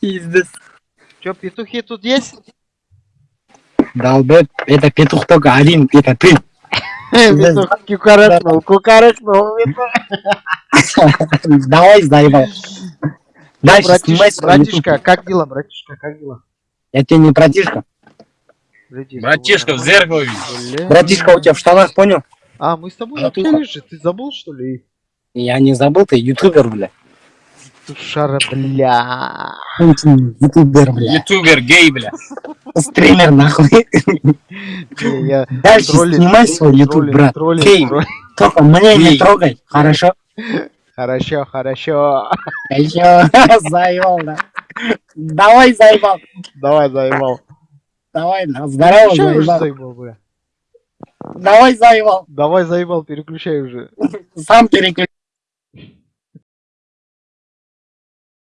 Пиздец. Чё, петухи тут есть? Долбет, это петух только один, это ты. Петух кукарекнул, кукарекнул. Давай, заебал. Дальше Братишка, как дела, братишка, как дела? Я тебе не братишка. Братишка, в зеркало. Братишка у тебя в штанах, понял? А, мы с тобой общались же, ты забыл, что ли? Я не забыл, ты ютубер, бля. Тушара, бля. Ютубер, бля. Ютубер, гей, бля. Стример, нахуй. Дальше снимай свой ютуб, брат. троллинг. Только мне не трогай, хорошо? Хорошо, хорошо. Еще заебал, да. Давай, заебал. Давай, заебал. Давай, на здорово, заебал, бля. Давай, заебал. Давай, заебал, переключай уже. Сам переключай.